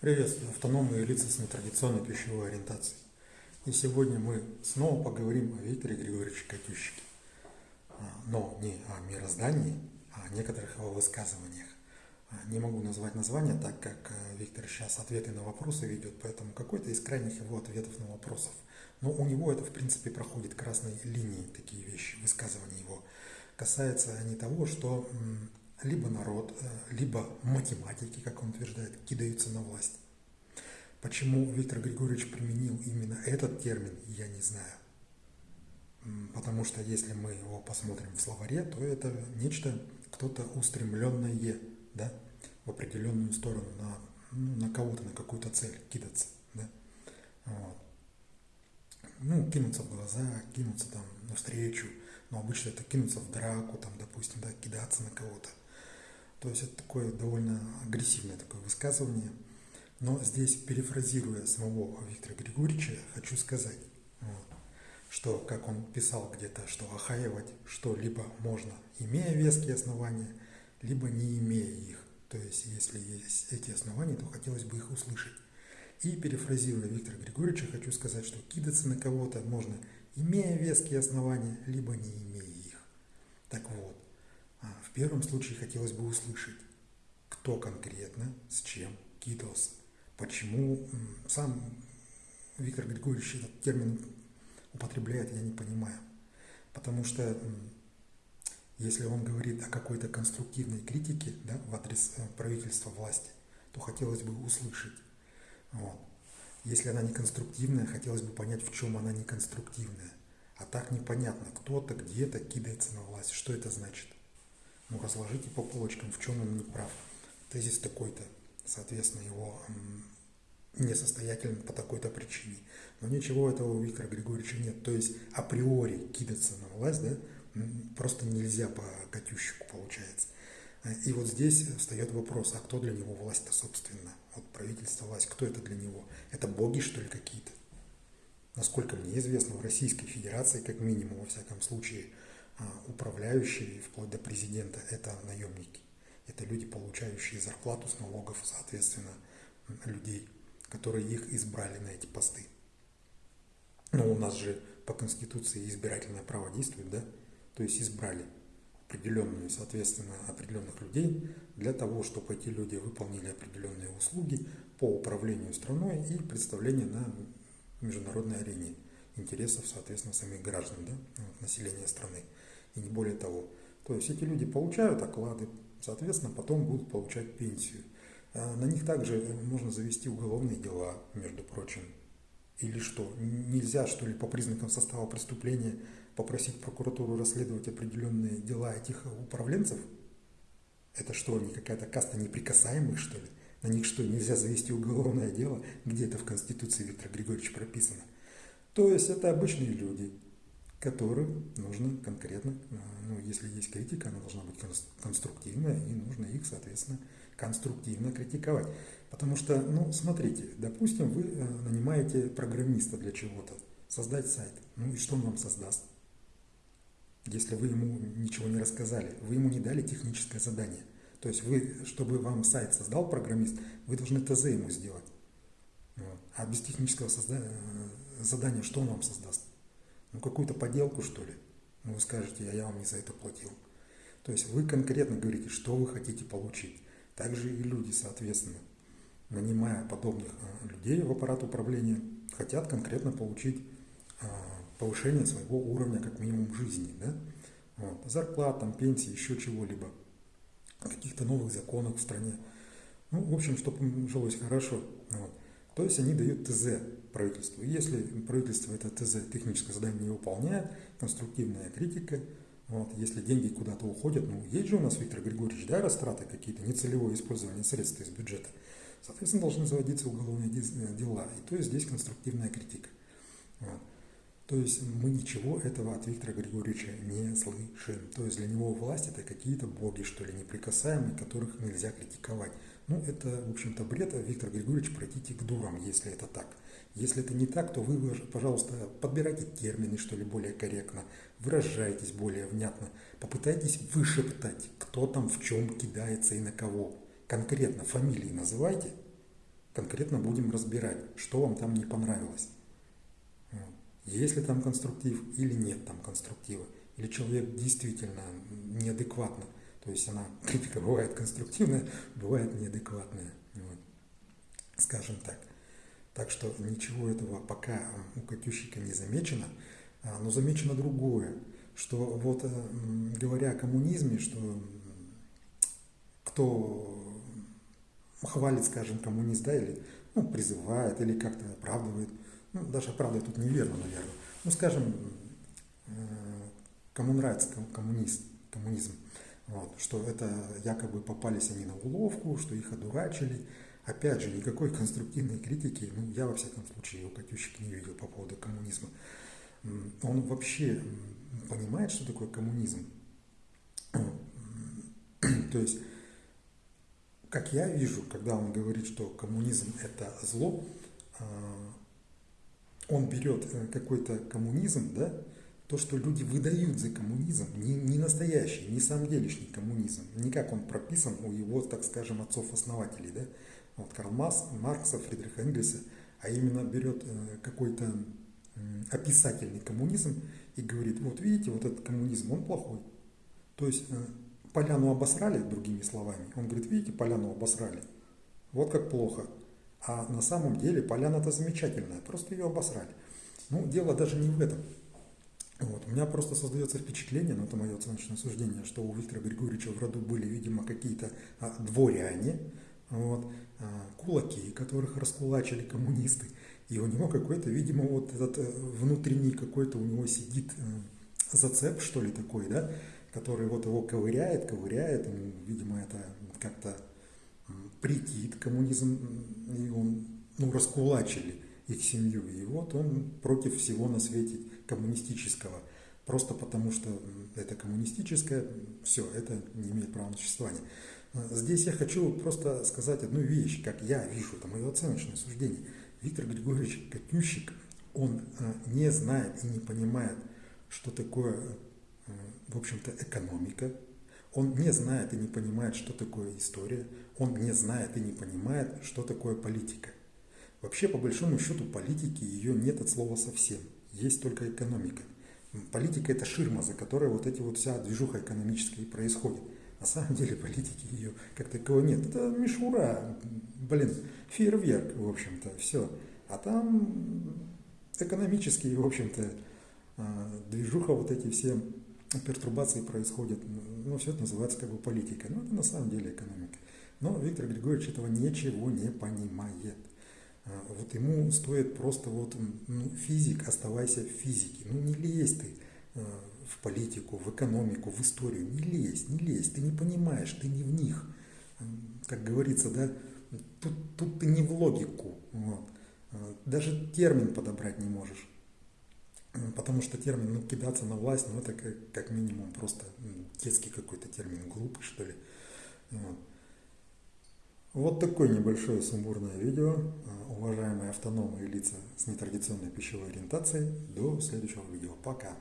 Приветствую автономные лица с нетрадиционной пищевой ориентацией. И сегодня мы снова поговорим о Викторе Григорьевиче Катющике. А, но не о мироздании, а о некоторых его высказываниях. А, не могу назвать название, так как э, Виктор сейчас ответы на вопросы ведет, поэтому какой-то из крайних его ответов на вопросов. Но у него это, в принципе, проходит красной линией, такие вещи, высказывания его. Касается они того, что либо народ, э, либо математики, как он утверждает, кидаются на власть. Почему Виктор Григорьевич применил именно этот термин, я не знаю. Потому что если мы его посмотрим в словаре, то это нечто, кто-то устремленное, да, в определенную сторону, на, ну, на кого-то, на какую-то цель кидаться, да. Вот. Ну, кинуться в глаза, кинуться там навстречу, но обычно это кинуться в драку, там, допустим, да, кидаться на кого-то. То есть это такое довольно агрессивное такое высказывание. Но здесь, перефразируя самого Виктора Григорьевича, хочу сказать, что, как он писал где-то, что охаивать что-либо можно, имея веские основания, либо не имея их. То есть, если есть эти основания, то хотелось бы их услышать. И перефразируя Виктора Григорьевича, хочу сказать, что кидаться на кого-то можно, имея веские основания, либо не имея их. Так вот, в первом случае хотелось бы услышать, кто конкретно с чем кидался. Почему сам Виктор Григорьевич этот термин употребляет, я не понимаю. Потому что если он говорит о какой-то конструктивной критике да, в адрес э, правительства власти, то хотелось бы услышать. Вот. Если она не конструктивная, хотелось бы понять, в чем она не конструктивная. А так непонятно, кто-то где-то кидается на власть. Что это значит? Ну, разложите по полочкам, в чем он не прав. Тезис такой-то, соответственно, его несостоятелен по такой-то причине. Но ничего этого у Виктора Григорьевича нет. То есть априори кидаться на власть, да, просто нельзя по Катющику получается. И вот здесь встает вопрос, а кто для него власть-то, собственно? Вот правительство, власть, кто это для него? Это боги, что ли, какие-то? Насколько мне известно, в Российской Федерации, как минимум, во всяком случае, управляющие, вплоть до президента, это наемники. Это люди, получающие зарплату с налогов, соответственно, людей, которые их избрали на эти посты. Но у нас же по Конституции избирательное право действует, да? То есть избрали определенную, соответственно, определенных людей для того, чтобы эти люди выполнили определенные услуги по управлению страной и представление на международной арене интересов, соответственно, самих граждан, да, населения страны и не более того. То есть эти люди получают оклады, соответственно, потом будут получать пенсию. А на них также можно завести уголовные дела, между прочим. Или что, нельзя, что ли, по признакам состава преступления попросить прокуратуру расследовать определенные дела этих управленцев? Это что, они какая-то каста неприкасаемых, что ли? На них что, нельзя завести уголовное дело? Где это в Конституции Виктора Григорьевича прописано? То есть это обычные люди, которым нужно конкретно, э, ну, если есть критика, она должна быть конструктивная, и нужно их, соответственно, конструктивно критиковать. Потому что, ну, смотрите, допустим, вы э, нанимаете программиста для чего-то, создать сайт. Ну и что он вам создаст? Если вы ему ничего не рассказали, вы ему не дали техническое задание. То есть вы, чтобы вам сайт создал программист, вы должны ТЗ ему сделать. А без технического э, задания что он вам создаст? Ну, какую-то поделку, что ли? Ну, вы скажете, а я вам не за это платил. То есть вы конкретно говорите, что вы хотите получить. Также и люди, соответственно, нанимая подобных а, людей в аппарат управления, хотят конкретно получить а, повышение своего уровня, как минимум, жизни. Да? Вот. Зарплат, там, пенсии, еще чего-либо. Каких-то новых законов в стране. Ну, в общем, чтобы жилось хорошо. Вот. То есть они дают ТЗ правительству. если правительство это ТЗ, техническое задание не выполняет, конструктивная критика, вот, если деньги куда-то уходят, ну, есть же у нас, Виктор Григорьевич, да, растраты какие-то, нецелевое использование средств из бюджета, соответственно, должны заводиться уголовные дела. И то есть здесь конструктивная критика. Вот. То есть мы ничего этого от Виктора Григорьевича не слышим. То есть для него власть это какие-то боги, что ли, неприкасаемые, которых нельзя критиковать. Ну, это, в общем-то, бред. Виктор Григорьевич, пройдите к дурам, если это так. Если это не так, то вы, пожалуйста, подбирайте термины, что ли, более корректно, выражайтесь более внятно, попытайтесь вышептать, кто там в чем кидается и на кого. Конкретно фамилии называйте, конкретно будем разбирать, что вам там не понравилось. Есть ли там конструктив или нет там конструктива. Или человек действительно неадекватно. То есть она, критика бывает конструктивная, бывает неадекватная. Вот. Скажем так. Так что ничего этого пока у Катющика не замечено. А, но замечено другое, что вот э, говоря о коммунизме, что кто хвалит, скажем, коммунист, да, или ну, призывает, или как-то оправдывает, ну, даже оправдывает тут неверно, наверное, ну, скажем, э, кому нравится коммунист, коммунизм, вот, что это якобы попались они на уловку, что их одурачили. Опять же, никакой конструктивной критики, ну, я во всяком случае у Катющик не видел по поводу коммунизма. Он вообще понимает, что такое коммунизм. То есть как я вижу, когда он говорит, что коммунизм это зло, а, он берет э, какой-то коммунизм, да, то, что люди выдают за коммунизм, не, не настоящий, не самделишний коммунизм, не как он прописан у его, так скажем, отцов-основателей, да, вот Карл Маркс, Маркса, Фридриха Энгельса, а именно берет э, какой-то описательный коммунизм и говорит, вот видите, вот этот коммунизм, он плохой. То есть э, поляну обосрали, другими словами. Он говорит, видите, поляну обосрали. Вот как плохо. А на самом деле поляна-то замечательная, просто ее обосрали. Ну, дело даже не в этом. Вот. У меня просто создается впечатление, но это мое оценочное суждение, что у Виктора Григорьевича в роду были, видимо, какие-то а, дворяне, вот, а, кулаки, которых раскулачили коммунисты. И у него какой-то, видимо, вот этот э, внутренний какой-то у него сидит э, зацеп, что ли, такой, да, который вот его ковыряет, ковыряет, ему, видимо, это как-то претит коммунизм, и он, ну, раскулачили их семью, и вот он против всего на свете коммунистического, просто потому что это коммунистическое, все, это не имеет права на существование. Здесь я хочу просто сказать одну вещь, как я вижу, это мое оценочное суждение. Виктор Григорьевич Катющик, он э, не знает и не понимает, что такое в общем-то, экономика. Он не знает и не понимает, что такое история. Он не знает и не понимает, что такое политика. Вообще, по большому счету, политики ее нет от слова совсем. Есть только экономика. Политика – это ширма, за которой вот эти вот вся движуха экономическая и происходит. На самом деле политики ее как таковой нет. Это мишура, блин, фейерверк, в общем-то, все. А там экономические, в общем-то, а, движуха, вот эти все пертурбации происходят, ну, все это называется как бы политикой, но это на самом деле экономика. Но Виктор Григорьевич этого ничего не понимает. А, вот ему стоит просто вот, ну, физик, оставайся в физике, ну, не лезь ты а, в политику, в экономику, в историю, не лезь, не лезь, ты не понимаешь, ты не в них. Как говорится, да, тут, тут ты не в логику, вот. А, даже термин подобрать не можешь. Потому что термин ну, кидаться на власть, ну это как, как минимум просто детский какой-то термин, глупый что ли. Вот. Вот такое небольшое сумбурное видео. А, уважаемые автономные лица с нетрадиционной пищевой ориентацией. До следующего видео. Пока.